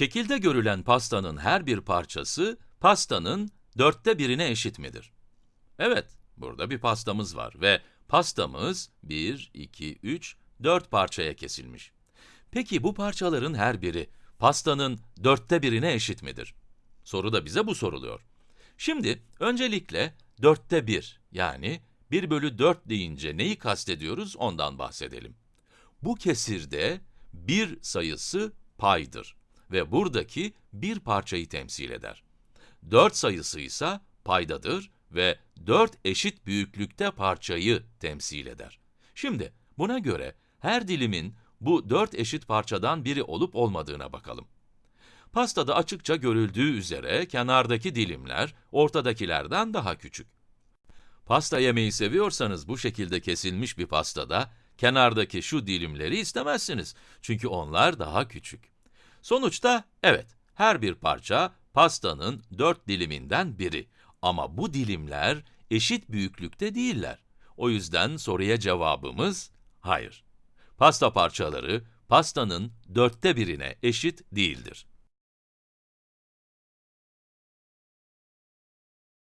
Şekilde görülen pastanın her bir parçası, pastanın dörtte birine eşit midir? Evet, burada bir pastamız var ve pastamız 1, 2, 3, 4 parçaya kesilmiş. Peki bu parçaların her biri pastanın dörtte birine eşit midir? Soru da bize bu soruluyor. Şimdi öncelikle dörtte bir yani 1 bölü 4 deyince neyi kastediyoruz ondan bahsedelim. Bu kesirde 1 sayısı paydır ve buradaki bir parçayı temsil eder. 4 sayısı ise paydadır ve 4 eşit büyüklükte parçayı temsil eder. Şimdi buna göre her dilimin bu 4 eşit parçadan biri olup olmadığına bakalım. Pastada açıkça görüldüğü üzere kenardaki dilimler ortadakilerden daha küçük. Pasta yemeyi seviyorsanız bu şekilde kesilmiş bir pastada kenardaki şu dilimleri istemezsiniz. Çünkü onlar daha küçük. Sonuçta evet, her bir parça pastanın dört diliminden biri. Ama bu dilimler eşit büyüklükte değiller. O yüzden soruya cevabımız hayır. Pasta parçaları pastanın dörtte birine eşit değildir.